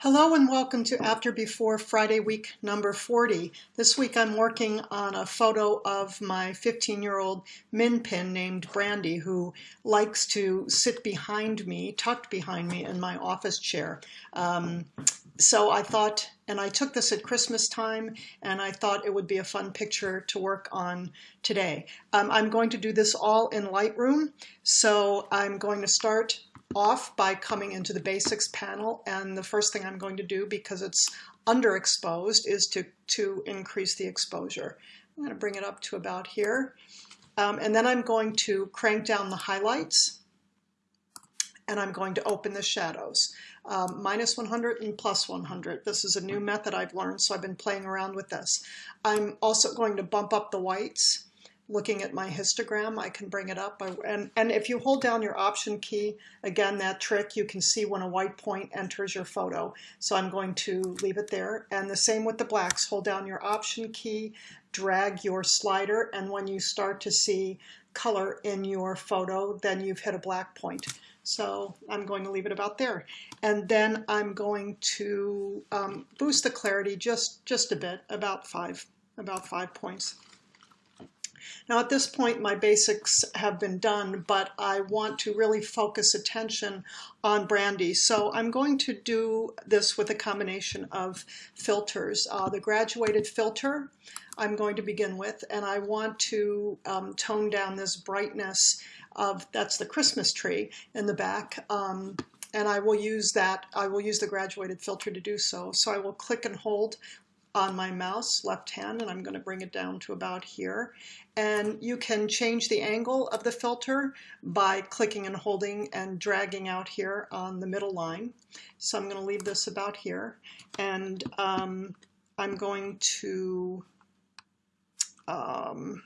Hello and welcome to After Before Friday week number 40. This week I'm working on a photo of my 15-year-old min pin named Brandy who likes to sit behind me, tucked behind me in my office chair. Um, so I thought, and I took this at Christmas time, and I thought it would be a fun picture to work on today. Um, I'm going to do this all in Lightroom, so I'm going to start off by coming into the basics panel and the first thing I'm going to do because it's underexposed is to, to increase the exposure. I'm going to bring it up to about here um, and then I'm going to crank down the highlights and I'm going to open the shadows. Um, minus 100 and plus 100. This is a new method I've learned so I've been playing around with this. I'm also going to bump up the whites looking at my histogram, I can bring it up. And, and if you hold down your option key, again, that trick, you can see when a white point enters your photo. So I'm going to leave it there. And the same with the blacks, hold down your option key, drag your slider, and when you start to see color in your photo, then you've hit a black point. So I'm going to leave it about there. And then I'm going to um, boost the clarity just, just a bit, about five, about five points. Now at this point my basics have been done, but I want to really focus attention on Brandy. So I'm going to do this with a combination of filters. Uh, the graduated filter I'm going to begin with, and I want to um, tone down this brightness of, that's the Christmas tree in the back. Um, and I will use that, I will use the graduated filter to do so. So I will click and hold on my mouse, left hand, and I'm going to bring it down to about here. And you can change the angle of the filter by clicking and holding and dragging out here on the middle line. So I'm going to leave this about here. And um, I'm going to um,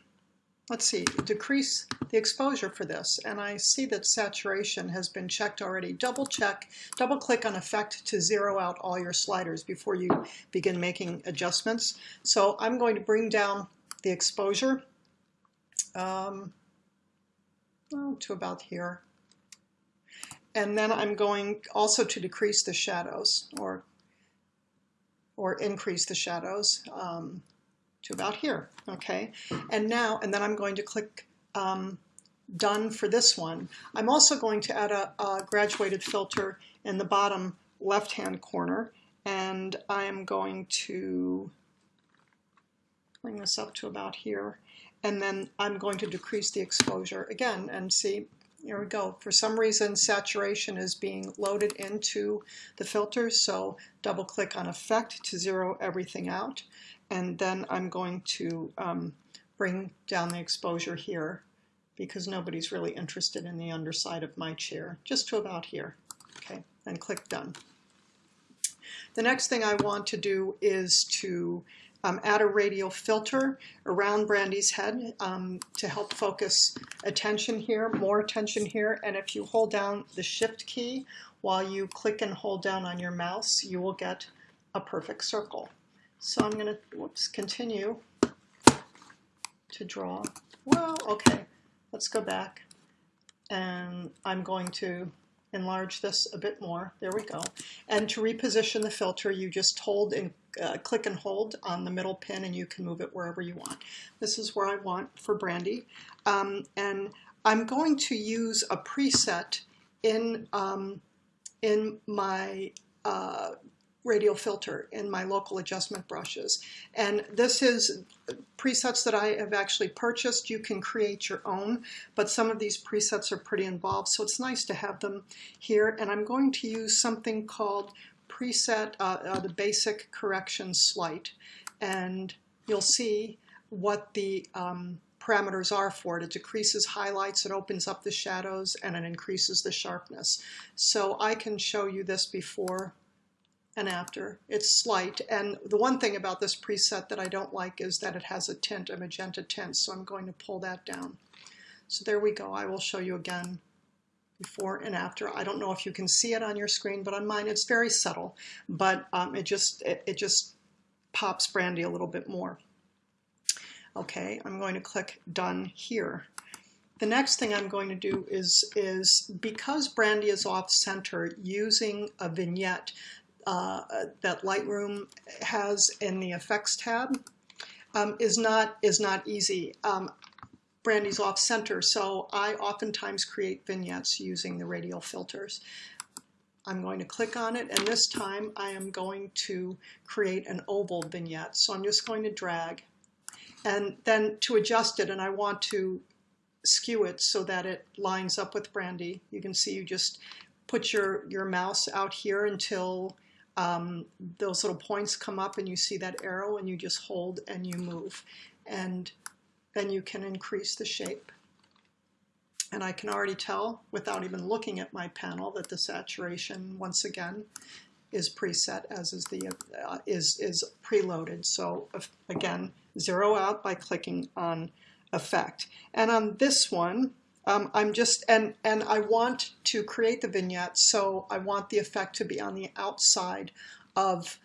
let's see, decrease the exposure for this. And I see that saturation has been checked already. Double check, double click on effect to zero out all your sliders before you begin making adjustments. So I'm going to bring down the exposure um, to about here. And then I'm going also to decrease the shadows or or increase the shadows. Um, to about here, okay? And now, and then I'm going to click um, done for this one. I'm also going to add a, a graduated filter in the bottom left-hand corner, and I am going to bring this up to about here, and then I'm going to decrease the exposure again, and see, here we go. For some reason, saturation is being loaded into the filter, so double click on effect to zero everything out and then I'm going to um, bring down the exposure here because nobody's really interested in the underside of my chair, just to about here, okay, and click done. The next thing I want to do is to um, add a radial filter around Brandy's head um, to help focus attention here, more attention here, and if you hold down the shift key while you click and hold down on your mouse, you will get a perfect circle. So I'm going to, whoops, continue to draw. Well, okay, let's go back. And I'm going to enlarge this a bit more. There we go. And to reposition the filter, you just hold and uh, click and hold on the middle pin and you can move it wherever you want. This is where I want for Brandy. Um, and I'm going to use a preset in, um, in my uh, radial filter in my local adjustment brushes. And this is presets that I have actually purchased. You can create your own, but some of these presets are pretty involved, so it's nice to have them here. And I'm going to use something called preset, uh, uh, the basic correction slight. And you'll see what the um, parameters are for it. It decreases highlights, it opens up the shadows, and it increases the sharpness. So I can show you this before and after. It's slight. And the one thing about this preset that I don't like is that it has a tint, a magenta tint. So I'm going to pull that down. So there we go. I will show you again before and after. I don't know if you can see it on your screen, but on mine it's very subtle. But um, it just it, it just pops Brandy a little bit more. Okay, I'm going to click Done here. The next thing I'm going to do is, is because Brandy is off center, using a vignette uh, that Lightroom has in the effects tab um, is not is not easy. Um, Brandy's off center, so I oftentimes create vignettes using the radial filters. I'm going to click on it, and this time I am going to create an oval vignette. So I'm just going to drag, and then to adjust it, and I want to skew it so that it lines up with Brandy. You can see you just put your, your mouse out here until um, those little points come up and you see that arrow and you just hold and you move. And then you can increase the shape. And I can already tell without even looking at my panel that the saturation, once again, is preset as is the uh, is is preloaded. So again, zero out by clicking on effect. And on this one, um, I'm just, and, and I want to create the vignette, so I want the effect to be on the outside of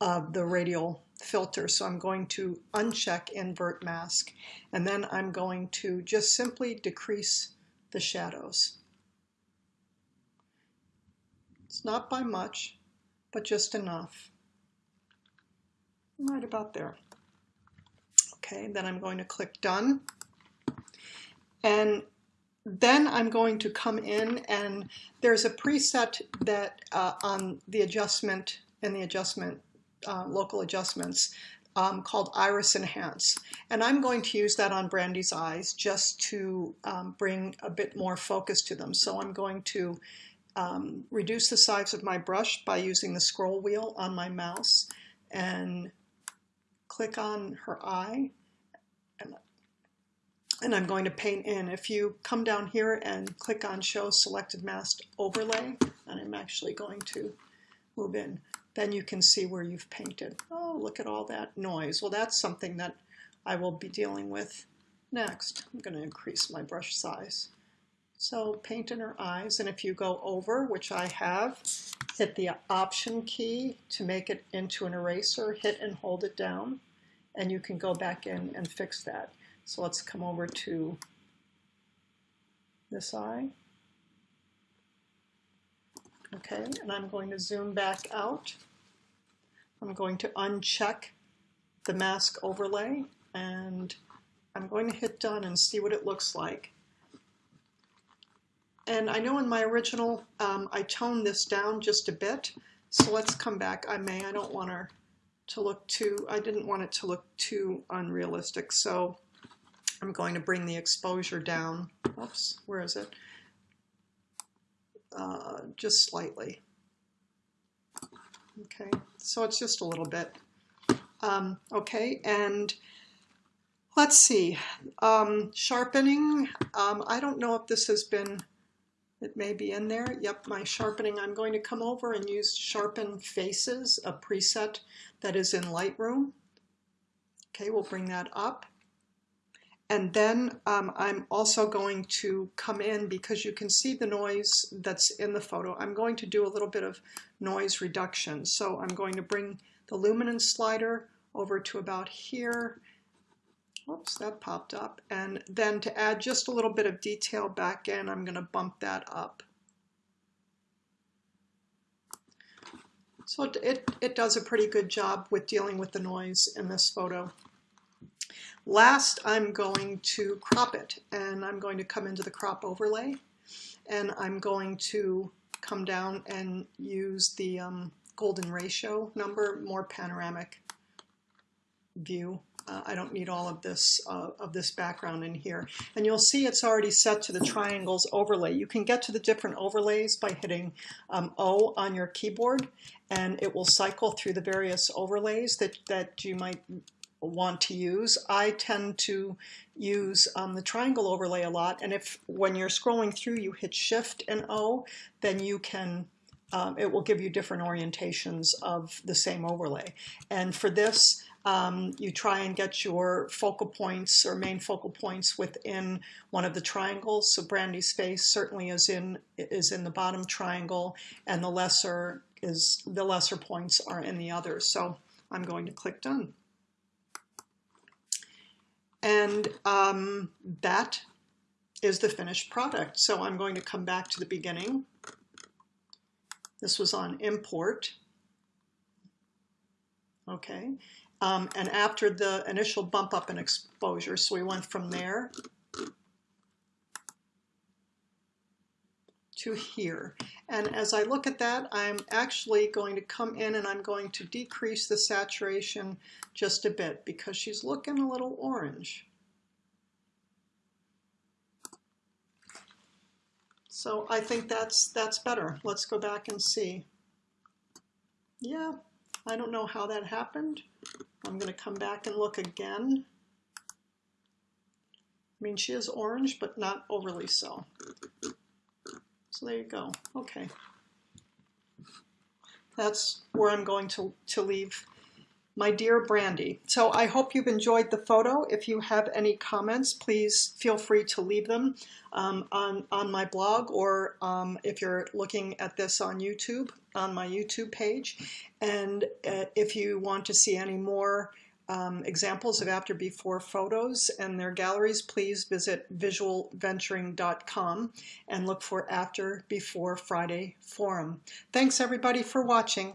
uh, the radial filter. So I'm going to uncheck invert mask, and then I'm going to just simply decrease the shadows. It's not by much, but just enough. Right about there. Okay, then I'm going to click done. And then I'm going to come in and there's a preset that uh, on the adjustment and the adjustment, uh, local adjustments um, called Iris Enhance. And I'm going to use that on Brandy's eyes just to um, bring a bit more focus to them. So I'm going to um, reduce the size of my brush by using the scroll wheel on my mouse and click on her eye and, and I'm going to paint in. If you come down here and click on show selected mask overlay, and I'm actually going to move in, then you can see where you've painted. Oh, look at all that noise. Well, that's something that I will be dealing with next. I'm going to increase my brush size. So paint in her eyes, and if you go over, which I have, hit the Option key to make it into an eraser, hit and hold it down, and you can go back in and fix that. So let's come over to this eye. Okay, and I'm going to zoom back out. I'm going to uncheck the mask overlay and I'm going to hit done and see what it looks like. And I know in my original um, I toned this down just a bit, so let's come back. I may, I don't want her to look too, I didn't want it to look too unrealistic, so I'm going to bring the exposure down. Oops, where is it? Uh, just slightly. Okay, so it's just a little bit. Um, okay, and let's see. Um, sharpening, um, I don't know if this has been it may be in there. Yep, my sharpening. I'm going to come over and use Sharpen Faces, a preset that is in Lightroom. Okay, we'll bring that up. And then um, I'm also going to come in because you can see the noise that's in the photo. I'm going to do a little bit of noise reduction. So I'm going to bring the luminance slider over to about here Whoops, that popped up. And then to add just a little bit of detail back in, I'm going to bump that up. So it, it, does a pretty good job with dealing with the noise in this photo. Last, I'm going to crop it, and I'm going to come into the crop overlay, and I'm going to come down and use the um, golden ratio number, more panoramic view uh, I don't need all of this uh, of this background in here. And you'll see it's already set to the triangles overlay. You can get to the different overlays by hitting um, O on your keyboard and it will cycle through the various overlays that, that you might want to use. I tend to use um, the triangle overlay a lot and if when you're scrolling through you hit shift and O then you can um, it will give you different orientations of the same overlay. And for this, um, you try and get your focal points or main focal points within one of the triangles. So Brandy's face certainly is in is in the bottom triangle, and the lesser is the lesser points are in the other. So I'm going to click done. And um, that is the finished product. So I'm going to come back to the beginning. This was on import. okay? Um, and after the initial bump up in exposure, so we went from there to here. And as I look at that, I'm actually going to come in and I'm going to decrease the saturation just a bit because she's looking a little orange. So I think that's, that's better. Let's go back and see. Yeah, I don't know how that happened. I'm going to come back and look again. I mean, she is orange, but not overly so. So there you go. Okay. That's where I'm going to, to leave my dear Brandy. So I hope you've enjoyed the photo. If you have any comments, please feel free to leave them um, on, on my blog or um, if you're looking at this on YouTube, on my YouTube page. And uh, if you want to see any more um, examples of after before photos and their galleries, please visit visualventuring.com and look for after before Friday forum. Thanks everybody for watching.